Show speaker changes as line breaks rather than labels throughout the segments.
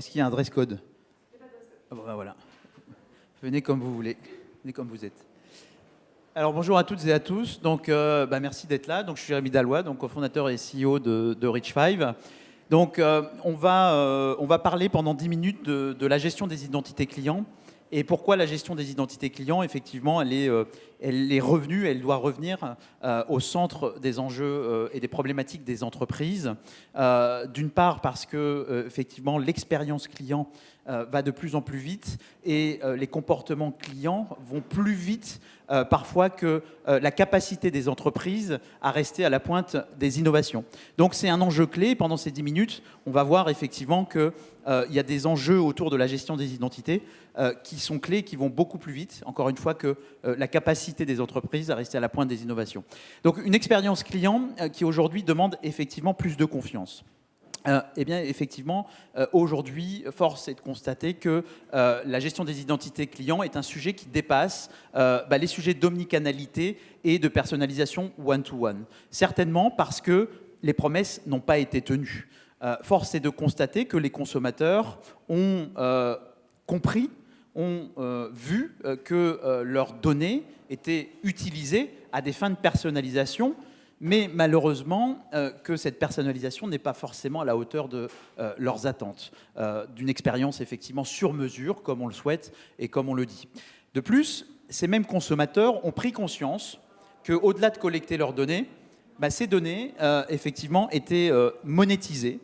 Est-ce qu'il y a un dress code? Ah bah, Voilà. Venez comme vous voulez. Venez comme vous êtes. Alors bonjour à toutes et à tous. Donc euh, bah, merci d'être là. Donc je suis Rémi Dallois, donc cofondateur et CEO de, de Rich5. Donc euh, on, va, euh, on va parler pendant 10 minutes de, la gestion des identités clients et pourquoi la gestion des identités clients, effectivement, elle est, est revenue, elle doit revenir au centre des enjeux et des problématiques des entreprises. D'une part parce que, effectivement, l'expérience client euh, va de plus en plus vite et euh, les comportements clients vont plus vite euh, parfois que la capacité des entreprises à rester à la pointe des innovations. Donc c'est un enjeu clé. Pendant ces 10 minutes, on va voir effectivement qu'il y a des enjeux autour de la gestion des identités qui sont clés, qui vont beaucoup plus vite, encore une fois, que la capacité des entreprises à rester à la pointe des innovations. Donc une expérience client qui aujourd'hui demande effectivement plus de confiance. Euh, eh bien, effectivement, euh, aujourd'hui, force est de constater que euh, la gestion des identités clients est un sujet qui dépasse bah, les sujets d'omnicanalité et de personnalisation one-to-one. Certainement parce que les promesses n'ont pas été tenues. force est de constater que les consommateurs ont compris, ont vu que leurs données étaient utilisées à des fins de personnalisation mais malheureusement euh, que cette personnalisation n'est pas forcément à la hauteur de euh, leurs attentes, euh, d'une expérience effectivement sur mesure, comme on le souhaite et comme on le dit. De plus, ces mêmes consommateurs ont pris conscience qu'au-delà de collecter leurs données, bah, ces données, effectivement, étaient monétisées,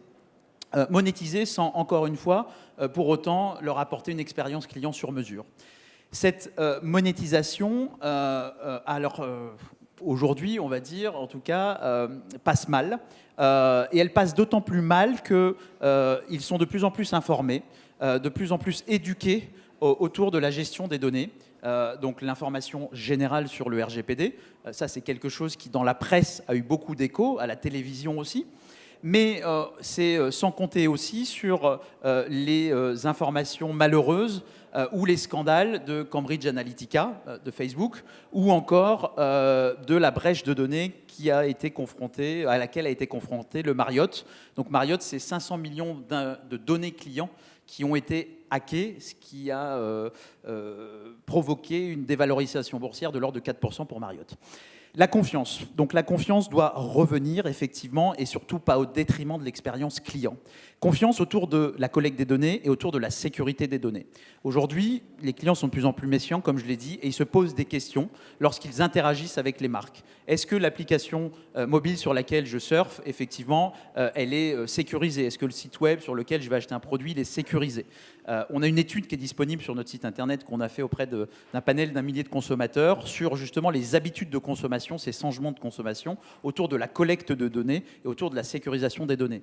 monétisées sans, encore une fois, pour autant leur apporter une expérience client sur mesure. Cette monétisation, alors aujourd'hui, on va dire, en tout cas, euh, passe mal. Euh, et elle passe d'autant plus mal qu'ils euh, sont de plus en plus informés, de plus en plus éduqués autour de la gestion des données. donc l'information générale sur le RGPD, ça c'est quelque chose qui dans la presse a eu beaucoup d'écho, à la télévision aussi mais c'est sans compter aussi sur les informations malheureuses euh, ou les scandales de Cambridge Analytica, euh, de Facebook, ou encore euh, de la brèche de données qui a été confrontée, à laquelle a été confronté le Marriott. Donc Marriott, c'est 500 millions de données clients qui ont été hackées, ce qui a provoqué une dévalorisation boursière de l'ordre de 4% pour Marriott. La confiance. Donc la confiance doit revenir effectivement et surtout pas au détriment de l'expérience client. Confiance autour de la collecte des données et autour de la sécurité des données. Aujourd'hui, les clients sont de plus en plus méfiants, comme je l'ai dit, et ils se posent des questions lorsqu'ils interagissent avec les marques. Est-ce que l'application euh, mobile sur laquelle je surfe, effectivement, euh, elle est euh, sécurisée? Est-ce que le site web sur lequel je vais acheter un produit, il est sécurisé? On a une étude qui est disponible sur notre site internet qu'on a fait auprès d'un panel d'un millier de consommateurs sur justement les habitudes de consommation ces changements de consommation autour de la collecte de données et autour de la sécurisation des données.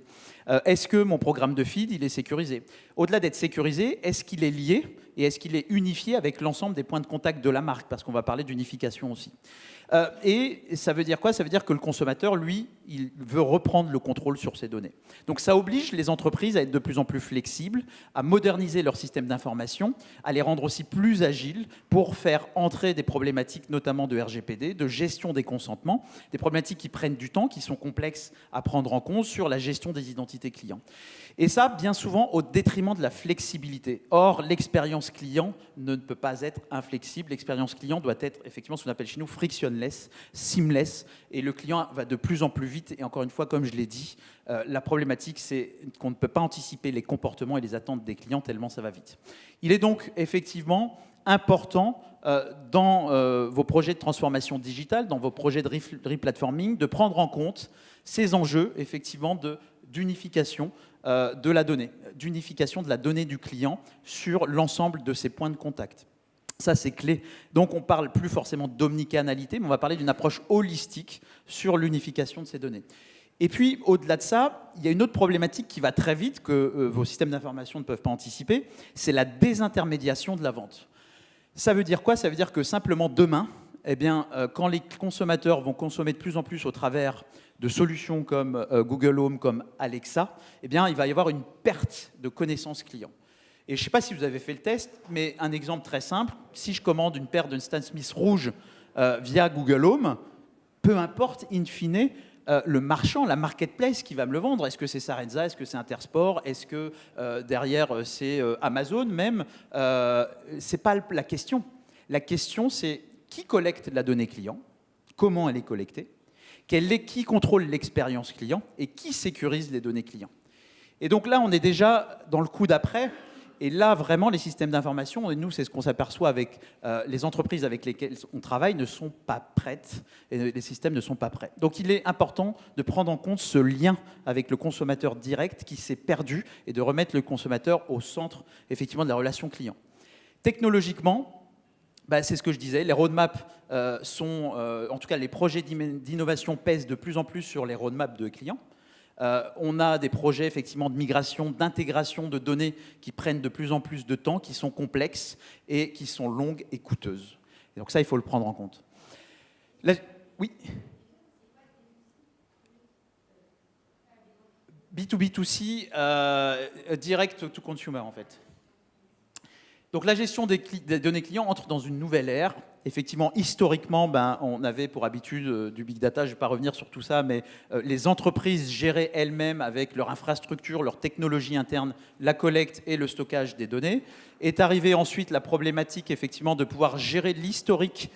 Euh, est-ce que mon programme de feed, il est sécurisé? Au-delà d'être sécurisé, est-ce qu'il est lié et est-ce qu'il est unifié avec l'ensemble des points de contact de la marque Parce qu'on va parler d'unification aussi. Euh, et ça veut dire quoi? Ça veut dire que le consommateur, lui, il veut reprendre le contrôle sur ses données. Donc ça oblige les entreprises à être de plus en plus flexibles, à moderniser leur système d'information, à les rendre aussi plus agiles pour faire entrer des problématiques, notamment de RGPD, de gestion des consentements, des problématiques qui prennent du temps, qui sont complexes à prendre en compte sur la gestion des identités clients. Et ça, bien souvent, au détriment de la flexibilité. Or, l'expérience client ne peut pas être inflexible. L'expérience client doit être effectivement ce qu'on appelle chez nous frictionless, seamless, et le client va de plus en plus vite. Et encore une fois, comme je l'ai dit, euh, la problématique, c'est qu'on ne peut pas anticiper les comportements et les attentes des clients tellement ça va vite. Il est donc effectivement important euh, dans euh, vos projets de transformation digitale, dans vos projets de replatforming, de prendre en compte ces enjeux effectivement d'unification euh, de la donnée, d'unification de la donnée du client sur l'ensemble de ses points de contact. Ça, c'est clé. Donc, on parle plus forcément d'omnicanalité, mais on va parler d'une approche holistique sur l'unification de ces données. Et puis, au-delà de ça, il y a une autre problématique qui va très vite, que euh, vos systèmes d'information ne peuvent pas anticiper, c'est la désintermédiation de la vente. Ça veut dire quoi? Ça veut dire que simplement demain, eh bien, euh, quand les consommateurs vont consommer de plus en plus au travers de solutions comme euh, Google Home, comme Alexa, eh bien, il va y avoir une perte de connaissances clients. Et je ne sais pas si vous avez fait le test, mais un exemple très simple, si je commande une paire de Stan Smith rouge euh, via Google Home, peu importe, in fine, le marchand, la marketplace qui va me le vendre. Est-ce que c'est Sarenza? Est-ce que c'est Intersport? Est-ce que derrière c'est Amazon même? C'est pas la question. La question c'est qui collecte la donnée client Comment elle est collectée Qui contrôle l'expérience client Et qui sécurise les données clients Et donc là, on est déjà dans le coup d'après et là, vraiment, les systèmes d'information, et nous, c'est ce qu'on s'aperçoit avec euh, les entreprises avec lesquelles on travaille, ne sont pas prêtes, et les systèmes ne sont pas prêts. Donc il est important de prendre en compte ce lien avec le consommateur direct qui s'est perdu, et de remettre le consommateur au centre, effectivement, de la relation client. Technologiquement, bah, c'est ce que je disais, les roadmaps euh, sont, euh, en tout cas les projets d'innovation pèsent de plus en plus sur les roadmaps de clients. Euh, on a des projets effectivement de migration, d'intégration de données qui prennent de plus en plus de temps, qui sont complexes et qui sont longues et coûteuses. donc ça, il faut le prendre en compte. oui? B2B2C, euh, direct to consumer en fait. Donc la gestion des, données clients entre dans une nouvelle ère. Effectivement, historiquement, ben, on avait pour habitude euh, du big data, je ne vais pas revenir sur tout ça, mais euh, les entreprises géraient elles-mêmes avec leur infrastructure, leur technologie interne, la collecte et le stockage des données. Est arrivée ensuite la problématique effectivement de pouvoir gérer l'historique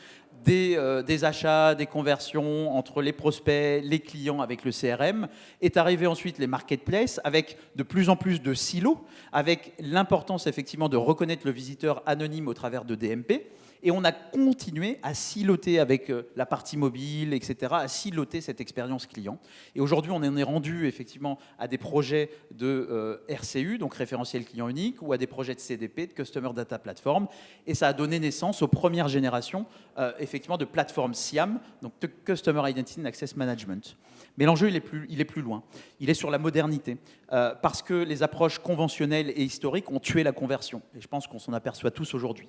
euh, des, achats, des conversions entre les prospects, les clients avec le CRM. Est arrivé ensuite les marketplaces avec de plus en plus de silos, avec l'importance effectivement de reconnaître le visiteur anonyme au travers de DMP. Et on a continué à siloter avec euh, la partie mobile, etc., à siloter cette expérience client. Et aujourd'hui, on en est rendu effectivement à des projets de euh, RCU, donc référentiel client unique, ou à des projets de CDP, de Customer Data Platform. Et ça a donné naissance aux premières générations euh, effectivement de plateformes SIAM, donc de Customer Identity and Access Management. Mais l'enjeu, il, est plus, il est plus loin. Il est sur la modernité. parce que les approches conventionnelles et historiques ont tué la conversion. Et je pense qu'on s'en aperçoit tous aujourd'hui.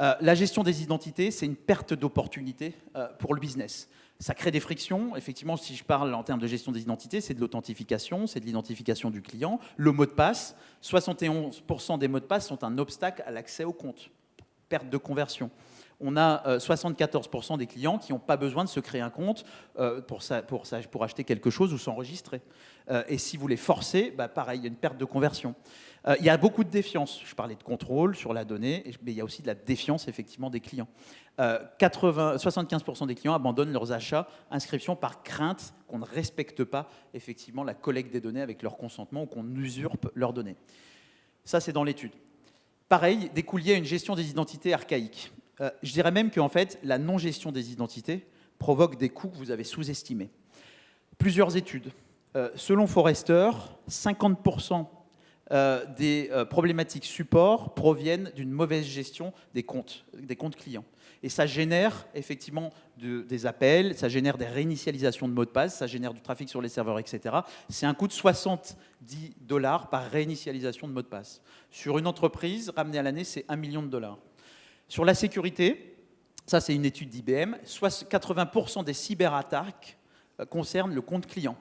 Euh, la gestion des identités, c'est une perte d'opportunité euh, pour le business. Ça crée des frictions. Effectivement, si je parle en termes de gestion des identités, c'est de l'authentification, c'est de l'identification du client. Le mot de passe, 71% des mots de passe sont un obstacle à l'accès au compte. Perte de conversion on a 74% euh, des clients qui n'ont pas besoin de se créer un compte pour, pour, acheter quelque chose ou s'enregistrer. et si vous les forcez, bah, pareil, il y a une perte de conversion. Euh, il y a beaucoup de défiance. Je parlais de contrôle sur la donnée, mais il y a aussi de la défiance effectivement des clients. 75% euh, des clients abandonnent leurs achats, inscriptions par crainte qu'on ne respecte pas effectivement la collecte des données avec leur consentement ou qu'on usurpe leurs données. Ça, c'est dans l'étude. Pareil, découlier à une gestion des identités archaïques. Euh, je dirais même qu'en fait, la non-gestion des identités provoque des coûts que vous avez sous-estimés. Plusieurs études. selon Forrester, 50% euh, des euh, problématiques support proviennent d'une mauvaise gestion des comptes, des comptes clients. Et ça génère effectivement des appels, ça génère des réinitialisations de mots de passe, ça génère du trafic sur les serveurs, etc. C'est un coût de 70 dollars par réinitialisation de mots de passe. Sur une entreprise, ramené à l'année, c'est 1 million de dollars. Sur la sécurité, ça c'est une étude d'IBM, 80% des cyberattaques euh, concernent le compte client.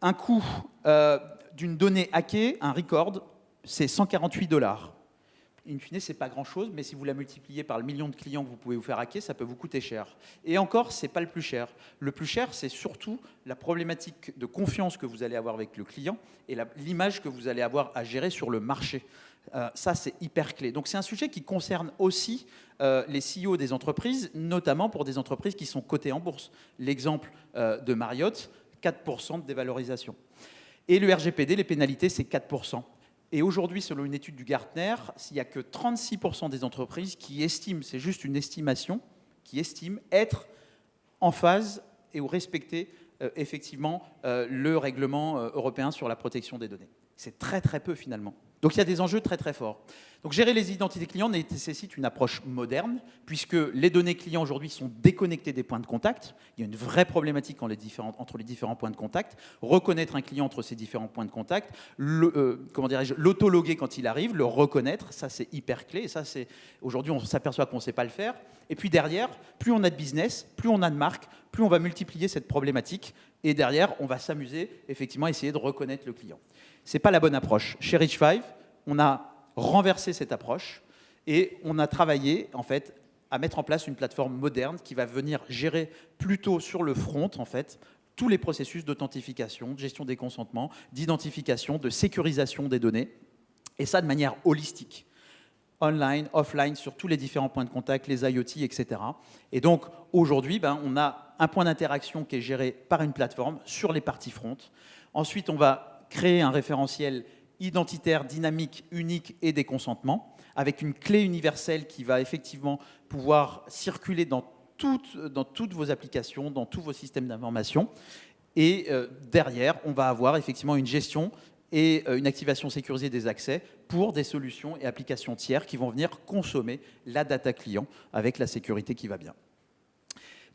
Un coût d'une donnée hackée, un record, c'est 148 dollars. In fine, c'est pas grand-chose, mais si vous la multipliez par le million de clients que vous pouvez vous faire hacker, ça peut vous coûter cher. Et encore, c'est pas le plus cher. Le plus cher, c'est surtout la problématique de confiance que vous allez avoir avec le client et l'image que vous allez avoir à gérer sur le marché. Euh, ça, c'est hyper clé. Donc, c'est un sujet qui concerne aussi euh, les CEO des entreprises, notamment pour des entreprises qui sont cotées en bourse. L'exemple euh, de Marriott, 4% de dévalorisation. Et le RGPD, les pénalités, c'est 4%. Et aujourd'hui, selon une étude du Gartner, s'il n'y a que 36% des entreprises qui estiment, c'est juste une estimation, qui estiment être en phase et ou respecter effectivement le règlement européen sur la protection des données. C'est très très peu finalement. Donc il y a des enjeux très très forts. Donc gérer les identités clients nécessite une approche moderne, puisque les données clients aujourd'hui sont déconnectées des points de contact. Il y a une vraie problématique entre les différents points de contact. Reconnaître un client entre ces différents points de contact, euh, l'autologuer quand il arrive, le reconnaître, ça c'est hyper clé. Ça c'est aujourd'hui on s'aperçoit qu'on ne sait pas le faire. Et puis derrière, plus on a de business, plus on a de marque, plus on va multiplier cette problématique. Et derrière, on va s'amuser effectivement à essayer de reconnaître le client. Ce n'est pas la bonne approche. Chez Rich 5, on a renverser cette approche et on a travaillé en fait à mettre en place une plateforme moderne qui va venir gérer plutôt sur le front en fait tous les processus d'authentification, de gestion des consentements, d'identification, de sécurisation des données, et ça de manière holistique online, offline, sur tous les différents points de contact, les IoT, etc. Et donc aujourd'hui, ben, on a un point d'interaction qui est géré par une plateforme sur les parties front. Ensuite, on va créer un référentiel identitaire, dynamique, unique et des consentements, avec une clé universelle qui va effectivement pouvoir circuler dans toutes, vos applications, dans tous vos systèmes d'information. Et euh, derrière, on va avoir effectivement une gestion et euh, une activation sécurisée des accès pour des solutions et applications tiers qui vont venir consommer la data client avec la sécurité qui va bien.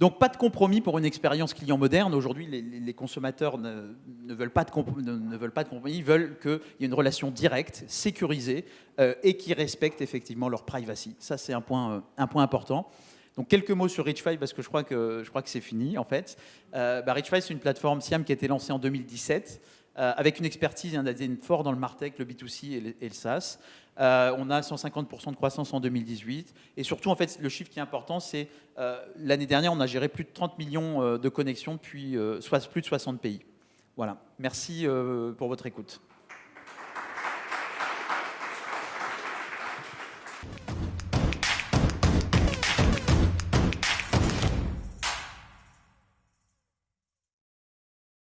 Donc pas de compromis pour une expérience client moderne. Aujourd'hui, les, consommateurs ne, veulent pas de compromis, ils veulent qu'il y ait une relation directe, sécurisée euh, et qui respecte effectivement leur privacy. Ça, c'est un point, euh, important. Donc quelques mots sur Rich5 parce que je crois que, c'est fini en fait. Euh, bah, Rich5 c'est une plateforme SIAM qui a été lancée en 2017 euh, avec une expertise et un ADN fort dans le Martech, le B2C et le, SaaS. Euh, on a 150% de croissance en 2018. Et surtout, en fait, le chiffre qui est important, c'est euh, l'année dernière, on a géré plus de 30 millions de connexions depuis plus de 60 pays. Voilà. Merci pour votre écoute.